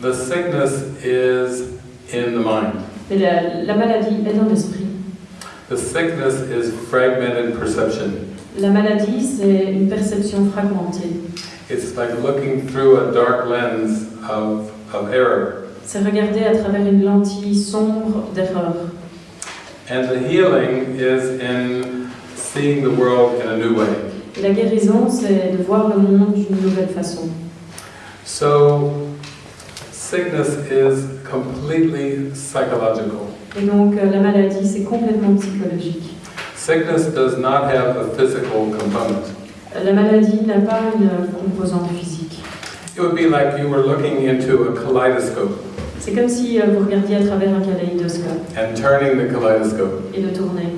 The sickness is in the mind. La, la maladie est dans l'esprit. The sickness is fragmented perception. La maladie, c'est une perception fragmentée. It's like looking through a dark lens of, of error. C'est regarder à travers une lentille sombre d'erreur. And the healing is in seeing the world in a new way. Et la guérison, c'est de voir le monde d'une nouvelle façon. So, sickness is completely psychological. Et donc, euh, la maladie, c'est complètement psychologique. Sickness does not have a physical component. Euh, La maladie n'a pas une composante physique. It would be like you were looking into a kaleidoscope C'est comme si euh, vous regardiez à travers un kaléidoscope and turning the kaleidoscope et le tournez.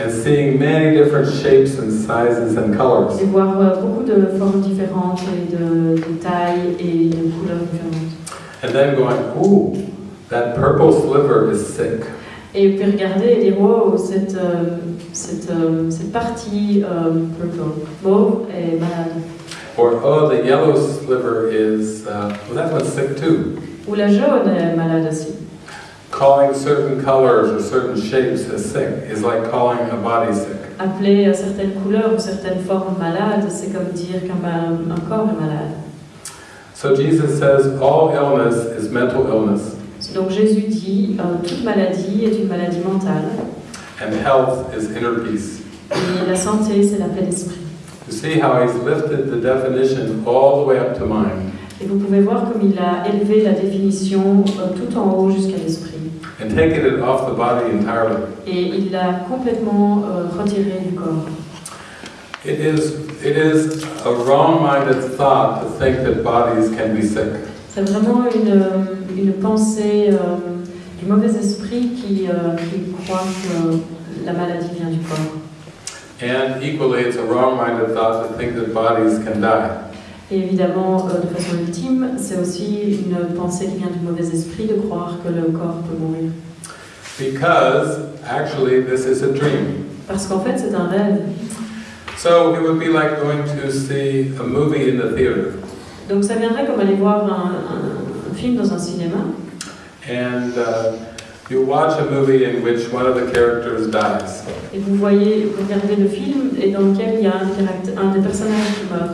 and seeing many different shapes and sizes and colors. Et voir euh, beaucoup de formes différentes et de, de tailles et de couleurs différentes. And then going, ooh, that purple sliver is sick. Et puis regarder et dire, wow, cette, euh, cette, euh, cette partie euh, purple, mauve est malade. Or, oh, the yellow sliver is, uh, well, that one's sick too. Ou la jaune est malade aussi. Calling certain colors or certain shapes as sick is like calling a body sick. Appeler certaines couleurs ou certaines formes malades, c'est comme dire qu'un corps est malade. So Jesus says all illness is mental illness, Donc Jésus dit, euh, toute maladie est une maladie mentale. and health is inner peace. Et la santé, c'est la paix d'esprit. You see how he's lifted the definition all the way up to mind Et vous pouvez voir comme il a élevé la définition euh, tout en haut jusqu'à l'esprit. and taken it off the body entirely. Et il l'a complètement euh, retiré du corps. It is, it is a wrong-minded thought to think that bodies can be sick. C'est vraiment une, une pensée euh, du mauvais esprit qui, euh, qui croit que la maladie vient du corps. And equally, it's a wrong-minded thought to think that bodies can die. Et évidemment, euh, de façon ultime, c'est aussi une pensée qui vient du mauvais esprit de croire que le corps peut mourir. Because, actually, this is a dream. Parce qu'en fait, c'est un rêve. So it would be like going to see a movie in the theater. Donc ça viendrait comme aller voir un, un- un film dans un cinéma. And uh, you watch a movie in which one of the characters dies. Et vous voyez, vous regardez le film et dans lequel il y a un, un des personnages qui meurt.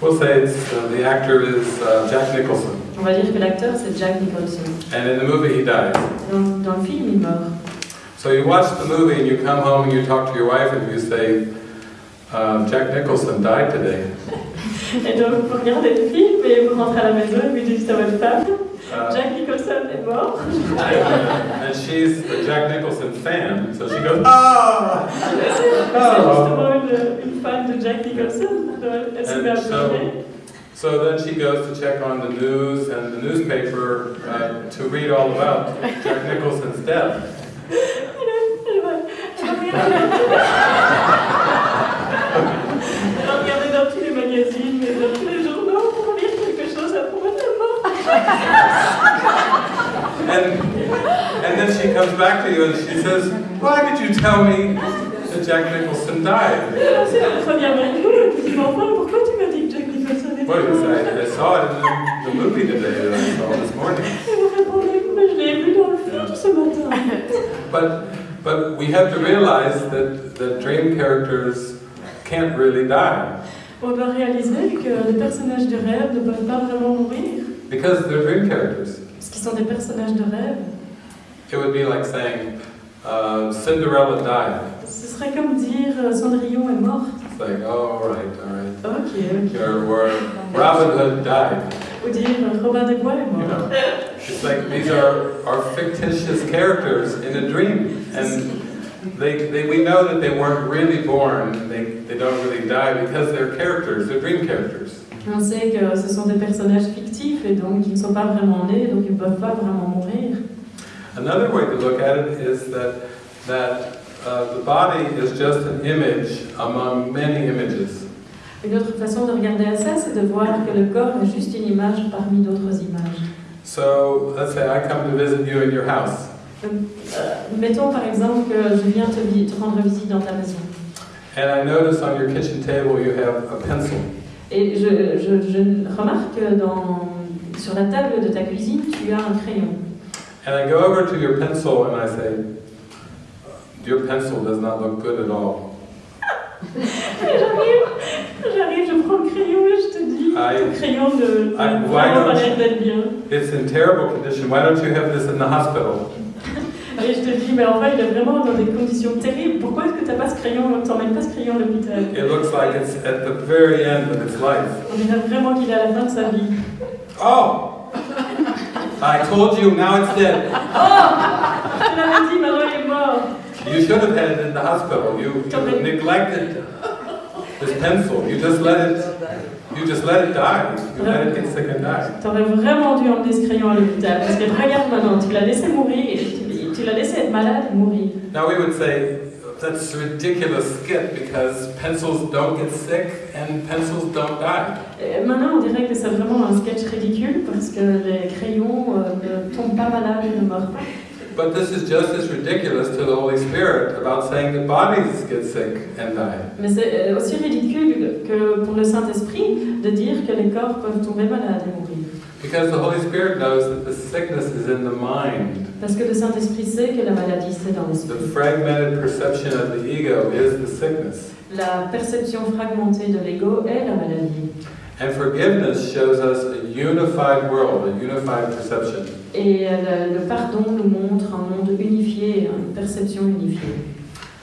We'll say it's, uh, the actor is uh, Jack Nicholson. On va dire que l'acteur c'est Jack Nicholson. And in the movie, he dies. Dans, dans le film, il meurt. So you watch the movie and you come home and you talk to your wife and you say, um, Jack Nicholson died today. Et donc vous regardez le film et vous rentrez à la maison et vous dites à votre femme, Uh, Jack Nicholson est mort. and she's a Jack Nicholson fan, so she goes, ah! C'est justement une, une fan de Jack Nicholson. Elle se met à so- So then she goes to check on the news and the newspaper uh, to read all about Jack Nicholson's death. Then she comes back to you and she says, Why did you tell me that Jack Nicholson died? I, saw it in the, the movie today that I saw this morning. But, but we have to realize that, that dream characters can't really die On doit réaliser que les personnages de rêve ne peuvent pas vraiment mourir. because they're dream characters. Parce qu'ils sont des personnages de rêve. It would be like saying, uh, Cinderella died. Ce serait comme dire euh, Cendrillon est morte. It's like, oh, all right, all right. Ok, ok. Or, or Robin Hood died. Ou dire Robin des Bois est You mort. know, it's like these are, are fictitious characters in a dream. And they, they, we know that they weren't really born, they, they don't really die because they're characters, they're dream characters. On sait que ce sont des personnages fictifs et donc ils ne sont pas vraiment nés, donc ils ne peuvent pas vraiment mourir. Another way to look at it is that, that uh, the body is just an image among many images. Une autre façon de regarder à ça, c'est de voir que le corps est juste une image parmi d'autres images. So let's say I come to visit you in your house, euh, mettons par exemple que je viens te, te rendre visite dans ta maison. and I notice on your kitchen table you have a pencil. Et je, je, je remarque que dans, sur la table de ta cuisine, tu as un crayon. And I go over to your pencil and I say, Your pencil does not look good at all. J'arrive, je prends le crayon et je te dis, ton crayon vraiment don't pas you- l'air d'être bien. It's in terrible condition. Why don't you have this in the hospital? Et je te dis, mais en fait, il est vraiment dans des conditions terribles. Pourquoi est-ce que tu n'as pas ce crayon, tu n'emmènes pas ce crayon à l'hôpital? It looks like it's at the very end of its life. On dirait vraiment qu'il est à la fin de sa vie. Oh! I told you, now it's dead. Je l'avais dit, maintenant il est mort. You should have had it in the hospital. You, you neglected this pencil. You just let it. You just let it die. You let it get sick and die. Vraiment dû emmener ce crayon à l'hôpital. Parce que regarde maintenant, tu l'as laissé mourir, tu, l'as laissé être malade mourir. Now we would say that's a ridiculous skit because pencils don't get sick and pencils don't die. Et maintenant, on dirait que c'est vraiment un sketch ridicule parce que les crayons euh, ne tombent pas malades et ne meurent pas. But this is just as ridiculous to the Holy Spirit about saying that bodies get sick and die. Mais c'est euh, aussi ridicule que pour le Saint-Esprit de dire que les corps peuvent tomber malades et mourir. Because the Holy Spirit knows that the sickness is in the mind. Parce que le Saint-Esprit sait que la maladie, c'est dans The l'esprit. fragmented perception of the ego is the sickness. La perception fragmentée de l'ego est la maladie. And forgiveness shows us a unified world, a unified perception. Et euh, le, le pardon nous montre un monde unifié, une perception unifiée.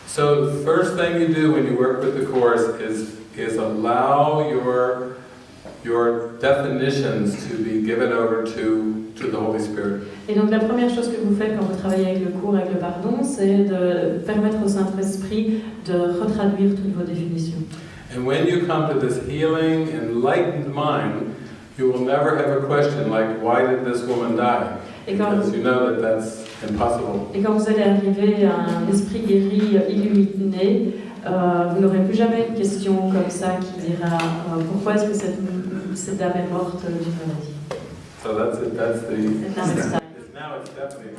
So the first thing you do when you work with the course is is allow your your definitions to be given over to to the Holy Spirit. Et donc la première chose que vous faites quand vous travaillez avec le cours, avec le pardon, c'est de permettre au Saint-Esprit de retraduire toutes vos définitions. And when you come to this healing, enlightened mind, you will never have a question like, why did this woman die? Et quand, Because you know that that's impossible. et quand vous allez arriver à un esprit guéri, illuminé, euh, vous n'aurez plus jamais une question comme ça qui dira euh, pourquoi est-ce que cette, cette dame est morte d'une maladie. So that's it. That's the. Cette dame est stable.